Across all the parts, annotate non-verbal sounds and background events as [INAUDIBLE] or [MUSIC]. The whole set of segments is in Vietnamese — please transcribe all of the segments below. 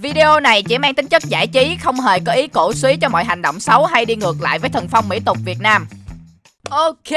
Video này chỉ mang tính chất giải trí, không hề có ý cổ suý cho mọi hành động xấu hay đi ngược lại với thần phong mỹ tục Việt Nam. Ok,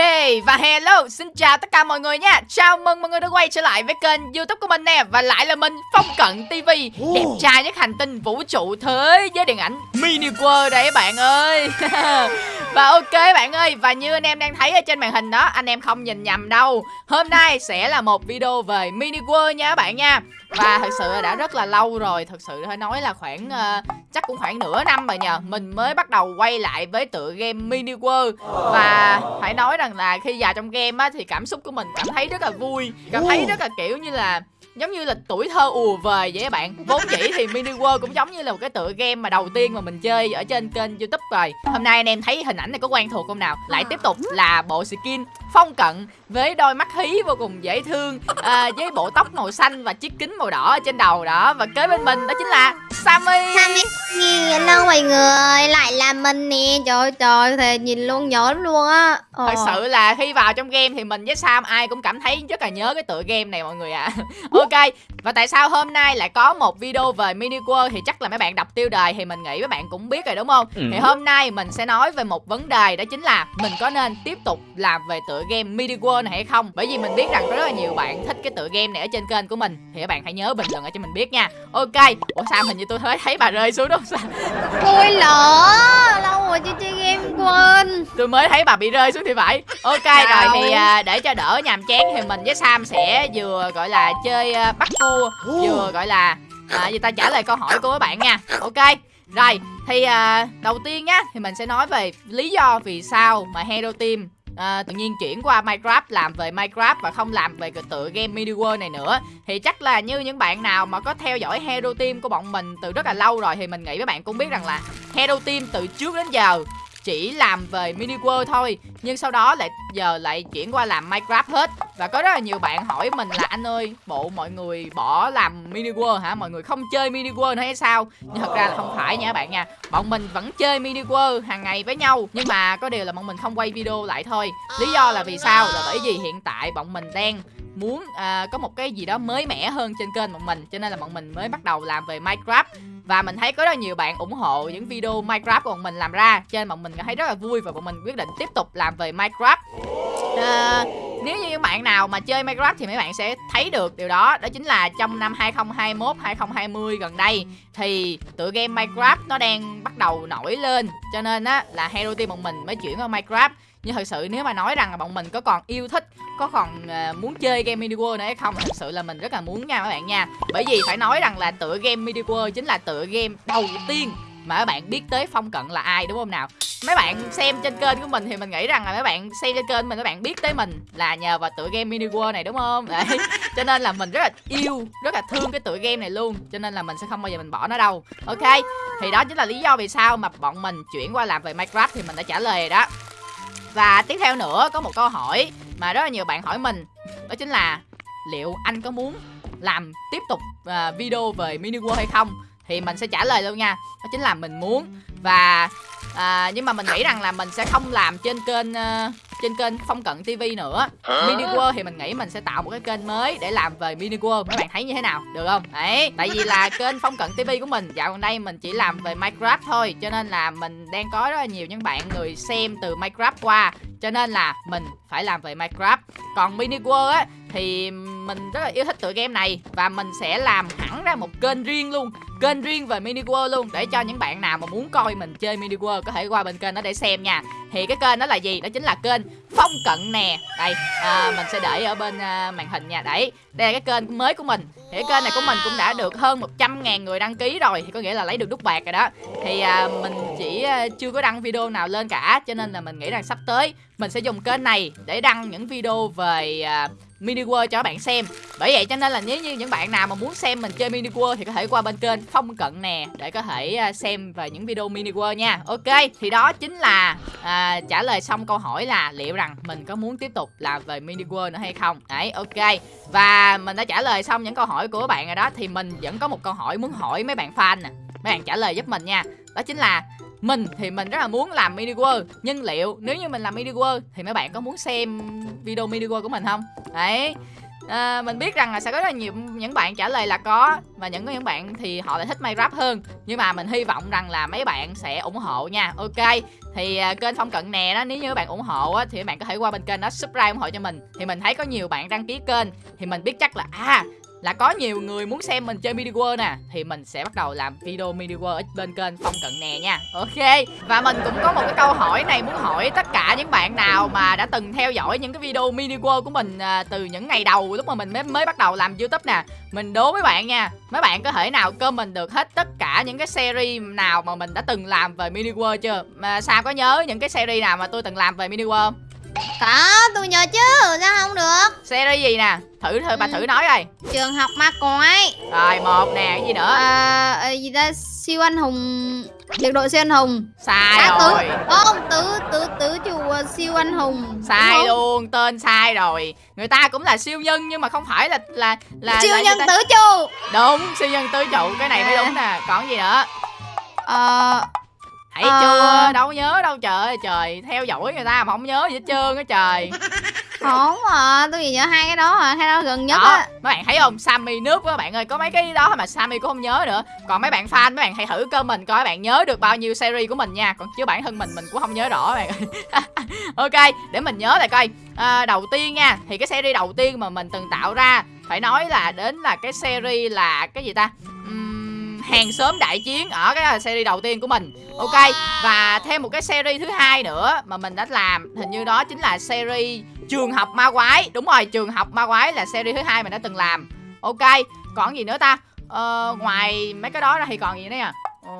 và hello, xin chào tất cả mọi người nha. Chào mừng mọi người đã quay trở lại với kênh youtube của mình nè Và lại là mình, Phong Cận TV Đẹp trai nhất hành tinh vũ trụ thế giới điện ảnh Mini World đây các bạn ơi. [LAUGHS] Và ok bạn ơi, và như anh em đang thấy ở trên màn hình đó Anh em không nhìn nhầm đâu. Hôm nay sẽ là một video về Mini World nha các bạn nha. Và thật sự đã rất là lâu rồi Thật sự phải nói là khoảng uh, Chắc cũng khoảng nửa năm rồi nhờ. Mình mới bắt đầu quay lại với tựa game Mini World. Và phải nói rằng là khi vào trong game á Thì cảm xúc của mình cảm thấy rất là vui Cảm thấy rất là kiểu như là giống như là tuổi thơ ùa về vậy các bạn. Vốn dĩ thì mini world cũng giống như là một cái tựa game mà đầu tiên mà mình chơi ở trên kênh youtube rồi. Hôm nay anh em thấy hình ảnh này có quen thuộc không nào? Lại tiếp tục là bộ skin phong cận với đôi mắt hí vô cùng dễ thương à, với bộ tóc màu xanh và chiếc kính màu đỏ ở trên đầu đó. Và kế bên mình đó chính là Sammy. Sammy. Hello mọi người? Lại là mình nè. Trời trời thì nhìn luôn nhớ luôn á. Ờ. thật sự là khi vào trong game thì mình với Sam ai cũng cảm thấy rất là nhớ cái tựa game này mọi người ạ. À. ok 紹介 và tại sao hôm nay lại có một video về mini world thì chắc là mấy bạn đọc tiêu đề thì mình nghĩ mấy bạn cũng biết rồi đúng không? Ừ. thì hôm nay mình sẽ nói về một vấn đề đó chính là mình có nên tiếp tục làm về tựa game mini world này hay không? Bởi vì mình biết rằng rất là nhiều bạn thích cái tựa game này ở trên kênh của mình. Thì các bạn hãy nhớ bình luận ở cho mình biết nha. Ok. Ủa sao hình như tôi thấy thấy bà rơi xuống đâu [LAUGHS] sao tôi lỡ lâu rồi chưa chơi game quên. Tôi mới thấy bà bị rơi xuống thì phải. Ok rồi thì à, để cho đỡ nhàm chán thì mình với sam sẽ vừa gọi là chơi à, bắt cua vừa gọi là à, gì ta trả lời câu hỏi của các bạn nha. Ok rồi thì à, đầu tiên nhá thì mình sẽ nói về lý do vì sao mà Hero Team à, tự nhiên chuyển qua Minecraft làm về Minecraft và không làm về cái tựa game Mini World này nữa. Thì chắc là như những bạn nào mà có theo dõi Hero Team của bọn mình từ rất là lâu rồi thì mình nghĩ các bạn cũng biết rằng là Hero Team từ trước đến giờ chỉ làm về mini world thôi nhưng sau đó lại giờ lại chuyển qua làm minecraft hết. Và có rất là nhiều bạn hỏi mình là anh ơi bộ mọi người bỏ làm mini world hả? Mọi người không chơi mini world nữa hay sao? Nhưng thật ra là không phải nha các bạn nha. Bọn mình vẫn chơi mini world hàng ngày với nhau nhưng mà có điều là bọn mình không quay video lại thôi. Lý do là vì sao? Là bởi vì hiện tại bọn mình đang muốn à, có một cái gì đó mới mẻ hơn trên kênh bọn mình cho nên là bọn mình mới bắt đầu làm về Minecraft và mình thấy có rất là nhiều bạn ủng hộ những video Minecraft của bọn mình làm ra cho nên bọn mình thấy rất là vui và bọn mình quyết định tiếp tục làm về Minecraft. À, nếu như những bạn nào mà chơi Minecraft thì mấy bạn sẽ thấy được điều đó đó chính là trong năm 2021 2020 gần đây thì tựa game Minecraft nó đang bắt đầu nổi lên. Cho nên á là Hero Team bọn mình mới chuyển qua Minecraft nhưng thật sự nếu mà nói rằng là bọn mình có còn yêu thích có còn uh, muốn chơi game mini world nữa hay không thật sự là mình rất là muốn nha các bạn nha. Bởi vì phải nói rằng là tựa game mini world chính là tựa game đầu tiên mà các bạn biết tới phong cận là ai đúng không nào? Mấy bạn xem trên kênh của mình thì mình nghĩ rằng là mấy bạn xem trên kênh mình các bạn biết tới mình là nhờ vào tựa game mini world này đúng không? Đấy. [LAUGHS] Cho nên là mình rất là yêu rất là thương cái tựa game này luôn. Cho nên là mình sẽ không bao giờ mình bỏ nó đâu. Ok thì đó chính là lý do vì sao mà bọn mình chuyển qua làm về minecraft thì mình đã trả lời rồi đó và tiếp theo nữa có một câu hỏi mà rất là nhiều bạn hỏi mình. Đó chính là liệu anh có muốn làm tiếp tục uh, video về mini world hay không? Thì mình sẽ trả lời luôn nha. Đó chính là mình muốn. Và uh, nhưng mà mình nghĩ rằng là mình sẽ không làm trên kênh uh, trên kênh phong cận tv nữa. Mini world thì mình nghĩ mình sẽ tạo một cái kênh mới để làm về mini world. Mấy bạn thấy như thế nào? Được không? Đấy. Tại vì là kênh phong cận tv của mình dạo gần đây mình chỉ làm về minecraft thôi cho nên là mình đang có rất là nhiều những bạn người xem từ minecraft qua. Cho nên là mình phải làm về minecraft. Còn mini world á thì mình rất là yêu thích tựa game này và mình sẽ làm hẳn ra một kênh riêng luôn kênh riêng về mini world luôn để cho những bạn nào mà muốn coi mình chơi mini world có thể qua bên kênh đó để xem nha. Thì cái kênh đó là gì? Đó chính là kênh phong cận nè. Đây à, mình sẽ để ở bên à, màn hình nha. Đấy đây là cái kênh mới của mình. Thì cái kênh này của mình cũng đã được hơn 100 ngàn người đăng ký rồi thì có nghĩa là lấy được đúc bạc rồi đó. Thì à, mình chỉ à, chưa có đăng video nào lên cả cho nên là mình nghĩ rằng sắp tới mình sẽ dùng kênh này để đăng những video về uh, mini world cho các bạn xem. Bởi vậy cho nên là nếu như những bạn nào mà muốn xem mình chơi mini world thì có thể qua bên kênh phong cận nè để có thể uh, xem về những video mini world nha. Ok thì đó chính là uh, trả lời xong câu hỏi là liệu rằng mình có muốn tiếp tục làm về mini world nữa hay không? Đấy ok. Và mình đã trả lời xong những câu hỏi của các bạn rồi đó thì mình vẫn có một câu hỏi muốn hỏi mấy bạn fan nè. Mấy bạn trả lời giúp mình nha. Đó chính là mình thì mình rất là muốn làm mini world nhưng liệu nếu như mình làm mini world thì mấy bạn có muốn xem video mini world của mình không? Đấy. À, mình biết rằng là sẽ có rất là nhiều những bạn trả lời là có và những những bạn thì họ lại thích Minecraft hơn. Nhưng mà mình hy vọng rằng là mấy bạn sẽ ủng hộ nha. Ok thì à, kênh phong cận nè đó nếu như bạn ủng hộ á, thì các bạn có thể qua bên kênh đó subscribe ủng hộ cho mình. Thì mình thấy có nhiều bạn đăng ký kênh thì mình biết chắc là à là có nhiều người muốn xem mình chơi mini world nè thì mình sẽ bắt đầu làm video mini world ở bên kênh phong cận nè nha. Ok và mình cũng có một cái câu hỏi này muốn hỏi tất cả những bạn nào mà đã từng theo dõi những cái video mini world của mình à, từ những ngày đầu lúc mà mình mới mới bắt đầu làm youtube nè. Mình đố mấy bạn nha mấy bạn có thể nào comment được hết tất cả những cái series nào mà mình đã từng làm về mini world chưa? Mà sao có nhớ những cái series nào mà tôi từng làm về mini world Có tôi nhớ chứ Sao không được series gì nè? Thử thử bà Ừ. thử nói coi. Trường học ma quái. Rồi một nè cái gì nữa? À, à, gì ta? Siêu anh hùng biệt đội siêu anh hùng. Sai à, rồi. Không? Tử tử tử chùa siêu anh hùng sai luôn tên sai rồi. Người ta cũng là siêu nhân nhưng mà không phải là là là siêu là nhân ta- tử chù đúng siêu nhân tứ trụ cái này mới À. đúng nè. Còn gì nữa? Ờ thấy Ờ. chưa? Đâu nhớ đâu trời ơi trời. Theo dõi người ta mà không nhớ gì hết trơn á trời [LAUGHS] không à tôi chỉ nhớ hai cái đó à hai đó gần nhất đó á. mấy bạn thấy không? Sammy nước các bạn ơi có mấy cái đó mà Sammy cũng không nhớ nữa. Còn mấy bạn fan mấy bạn hãy thử cơ mình coi các bạn nhớ được bao nhiêu series của mình nha. Còn chứ bản thân mình mình cũng không nhớ rõ bạn ơi. [LAUGHS] Ok để mình nhớ lại coi. À, đầu tiên nha thì cái series đầu tiên mà mình từng tạo ra phải nói là đến là cái series là cái gì ta? Hàng xóm đại chiến ở cái series đầu tiên của mình. Ok và thêm một cái series thứ hai nữa mà mình đã làm hình như đó chính là series trường học ma quái. Đúng rồi trường học ma quái là series thứ hai mình đã từng làm. Ok còn gì nữa ta? Ờ, ngoài mấy cái đó ra thì còn gì nữa nè? Ờ,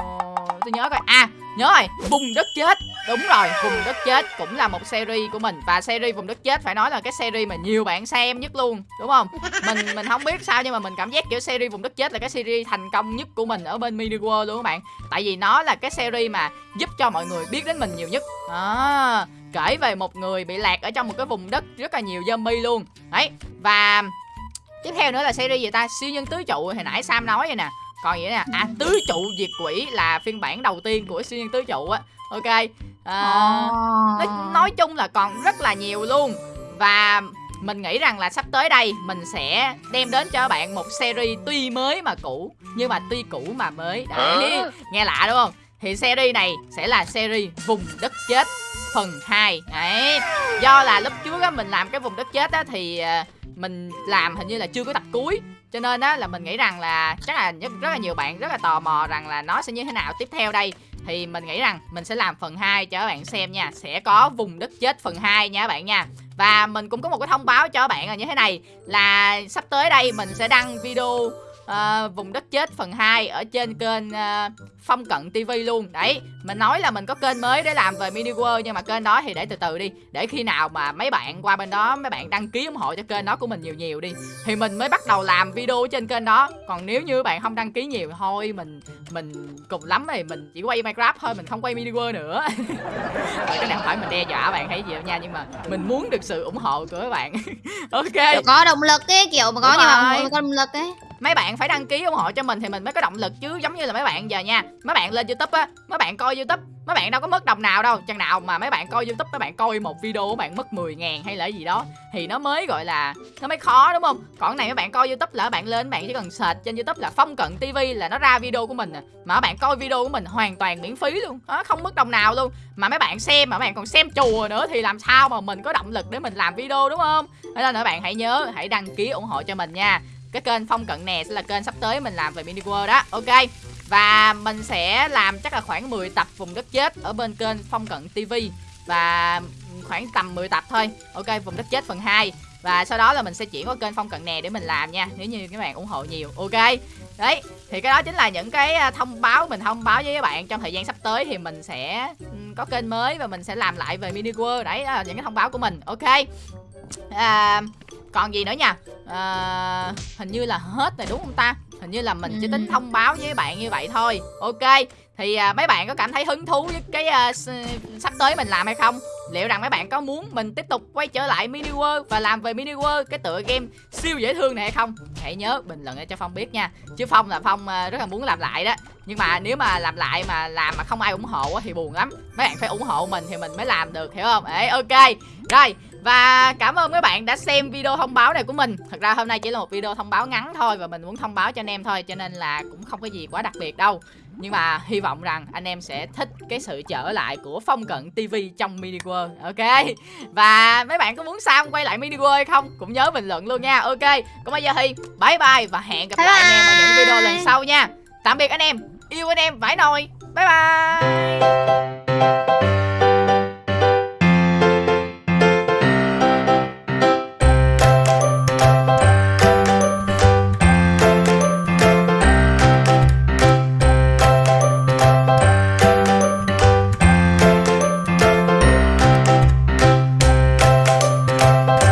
tôi nhớ coi. À nhớ rồi vùng đất chết. Đúng rồi vùng đất chết cũng là một series của mình. Và series vùng đất chết phải nói là cái series mà nhiều bạn xem nhất luôn đúng không? Mình mình không biết sao nhưng mà mình cảm giác kiểu series vùng đất chết là cái series thành công nhất của mình ở bên mini world luôn các bạn. Tại vì nó là cái series mà giúp cho mọi người biết đến mình nhiều nhất. À, kể về một người bị lạc ở trong một cái vùng đất rất là nhiều zombie luôn. Đấy và tiếp theo nữa là series gì ta? Siêu nhân tứ trụ hồi nãy sam nói vậy nè. Còn gì nữa nè à tứ trụ diệt quỷ là phiên bản đầu tiên của siêu nhân tứ trụ á. Ok à, nói, nói chung là còn rất là nhiều luôn. Và mình nghĩ rằng là sắp tới đây mình sẽ đem đến cho bạn một series tuy mới mà cũ nhưng mà tuy cũ mà mới. Đấy nghe lạ đúng không? Thì series này sẽ là series vùng đất chết phần 2 đấy do là lúc trước á mình làm cái vùng đất chết á thì à, mình làm hình như là chưa có tập cuối. Cho nên á là mình nghĩ rằng là chắc là rất, rất là nhiều bạn rất là tò mò rằng là nó sẽ như thế nào tiếp theo đây. Thì mình nghĩ rằng mình sẽ làm phần 2 cho các bạn xem nha. Sẽ có vùng đất chết phần 2 nha các bạn nha. Và mình cũng có một cái thông báo cho các bạn là như thế này là sắp tới đây mình sẽ đăng video ờ, vùng đất chết phần 2 ở trên kênh ờ, Phong Cận TV luôn. Đấy, mình nói là mình có kênh mới để làm về Mini World Nhưng mà kênh đó thì để từ từ đi. Để khi nào mà mấy bạn qua bên đó Mấy bạn đăng ký ủng hộ cho kênh đó của mình nhiều nhiều đi Thì mình mới bắt đầu làm video trên kênh đó. Còn nếu như bạn không đăng ký nhiều Thôi mình mình cùng lắm thì mình chỉ quay Minecraft thôi Mình không quay Mini World nữa. Rồi cái này không phải mình đe dọa bạn hay gì đâu nha Nhưng mà mình muốn được sự ủng hộ của các bạn. [LAUGHS] Ok. Kiểu có động lực ấy kiểu mà có Đúng nhưng mà rồi. không có động lực ấy mấy bạn phải đăng ký ủng hộ cho mình thì mình mới có động lực chứ giống như là mấy bạn giờ nha mấy bạn lên youtube á mấy bạn coi youtube mấy bạn đâu có mất đồng nào đâu chừng nào mà mấy bạn coi youtube mấy bạn coi một video của bạn mất 10 ngàn hay là gì đó thì nó mới gọi là nó mới khó đúng không còn này mấy bạn coi youtube là bạn lên bạn chỉ cần search trên youtube là phong cận tv là nó ra video của mình à. mà bạn coi video của mình hoàn toàn miễn phí luôn đó, không mất đồng nào luôn mà mấy bạn xem mà mấy bạn còn xem chùa nữa thì làm sao mà mình có động lực để mình làm video đúng không Thế nên là bạn hãy nhớ hãy đăng ký ủng hộ cho mình nha cái kênh phong cận nè sẽ là kênh sắp tới mình làm về mini world đó. Ok. Và mình sẽ làm chắc là khoảng 10 tập vùng đất chết ở bên kênh phong cận tv và khoảng tầm 10 tập thôi. Ok vùng đất chết phần 2 và sau đó là mình sẽ chuyển qua kênh phong cận nè để mình làm nha nếu như các bạn ủng hộ nhiều. Ok. Đấy thì cái đó chính là những cái à, thông báo mình thông báo với các bạn trong thời gian sắp tới thì mình sẽ có kênh mới và mình sẽ làm lại về mini world. Đấy đó là những cái thông báo của mình. Ok. À, còn gì nữa nha? À, hình như là hết rồi đúng không ta? Hình như là mình chỉ tính Ừ. thông báo với bạn như vậy thôi. Ok thì à, mấy bạn có cảm thấy hứng thú với cái à, sắp tới mình làm hay không? Liệu rằng mấy bạn có muốn mình tiếp tục quay trở lại mini world và làm về mini world cái tựa game siêu dễ thương này hay không? Hãy nhớ bình luận để cho phong biết nha. Chứ phong là phong à, rất là muốn làm lại đó. Nhưng mà nếu mà làm lại mà làm mà không ai ủng hộ thì buồn lắm. Mấy bạn phải ủng hộ mình thì mình mới làm được hiểu không? Ấy ok. Rồi và cảm ơn các bạn đã xem video thông báo này của mình. Thật ra hôm nay chỉ là một video thông báo ngắn thôi Và mình muốn thông báo cho anh em thôi, Cho nên là cũng không có gì quá đặc biệt đâu. Nhưng mà hy vọng rằng anh em sẽ thích cái sự trở lại của Phong Cận TV trong Mini World, Ok? Và mấy bạn có muốn Sam quay lại Mini World hay không? Cũng nhớ bình luận luôn nha, Ok? Còn bây giờ thì bye bye Và hẹn gặp Bye lại anh em ở những video lần sau nha. Tạm biệt anh em, Yêu anh em, vãi nồi, Bye bye!